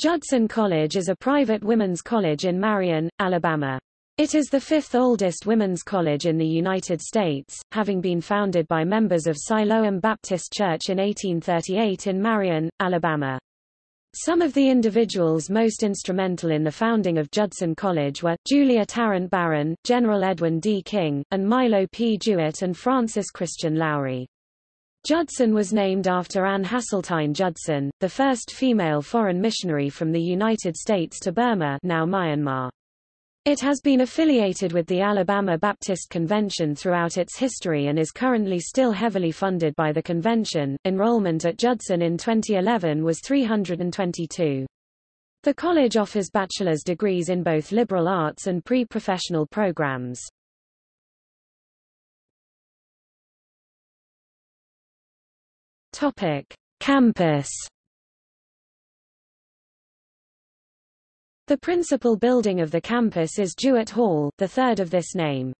Judson College is a private women's college in Marion, Alabama. It is the fifth oldest women's college in the United States, having been founded by members of Siloam Baptist Church in 1838 in Marion, Alabama. Some of the individuals most instrumental in the founding of Judson College were, Julia Tarrant Barron, General Edwin D. King, and Milo P. Jewett and Francis Christian Lowry. Judson was named after Anne Hasseltine Judson, the first female foreign missionary from the United States to Burma now Myanmar. It has been affiliated with the Alabama Baptist Convention throughout its history and is currently still heavily funded by the convention. Enrollment at Judson in 2011 was 322. The college offers bachelor's degrees in both liberal arts and pre-professional programs. Topic: Campus. The principal building of the campus is Jewett Hall, the third of this name.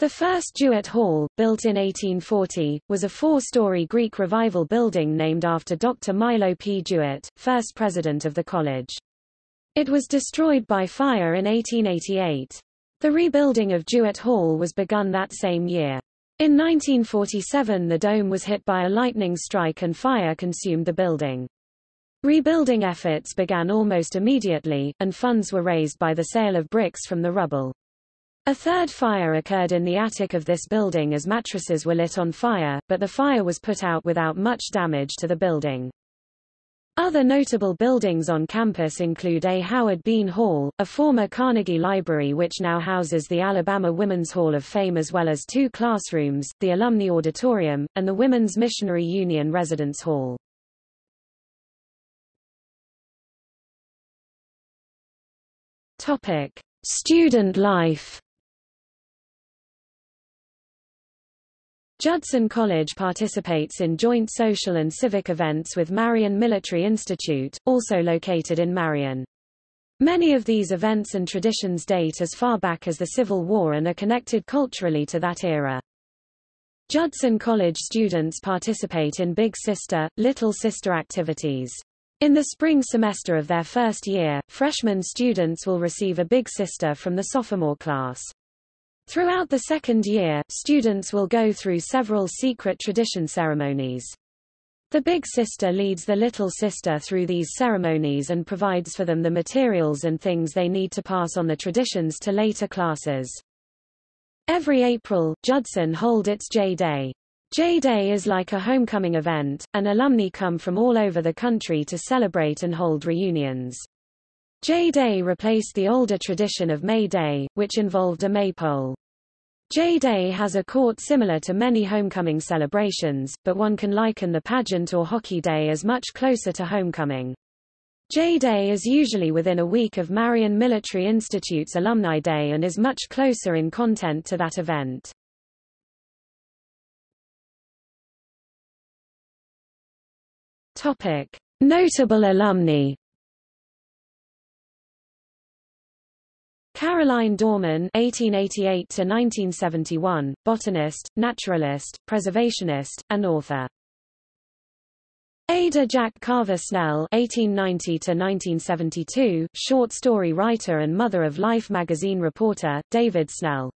The first Jewett Hall, built in 1840, was a four-story Greek Revival building named after Dr. Milo P. Jewett, first president of the college. It was destroyed by fire in 1888. The rebuilding of Jewett Hall was begun that same year. In 1947 the dome was hit by a lightning strike and fire consumed the building. Rebuilding efforts began almost immediately, and funds were raised by the sale of bricks from the rubble. A third fire occurred in the attic of this building as mattresses were lit on fire, but the fire was put out without much damage to the building. Other notable buildings on campus include A. Howard Bean Hall, a former Carnegie Library which now houses the Alabama Women's Hall of Fame as well as two classrooms, the Alumni Auditorium, and the Women's Missionary Union Residence Hall. Topic. Student life Judson College participates in joint social and civic events with Marion Military Institute, also located in Marion. Many of these events and traditions date as far back as the Civil War and are connected culturally to that era. Judson College students participate in Big Sister, Little Sister activities. In the spring semester of their first year, freshman students will receive a Big Sister from the sophomore class. Throughout the second year, students will go through several secret tradition ceremonies. The Big Sister leads the Little Sister through these ceremonies and provides for them the materials and things they need to pass on the traditions to later classes. Every April, Judson hold its J-Day. J-Day is like a homecoming event, and alumni come from all over the country to celebrate and hold reunions. J-Day replaced the older tradition of May Day, which involved a maypole. J-Day has a court similar to many homecoming celebrations, but one can liken the pageant or hockey day as much closer to homecoming. J-Day is usually within a week of Marion Military Institute's Alumni Day and is much closer in content to that event. Topic. Notable alumni Caroline Dormon (1888–1971), botanist, naturalist, preservationist, and author. Ada Jack Carver Snell (1890–1972), short story writer and mother of Life magazine reporter David Snell.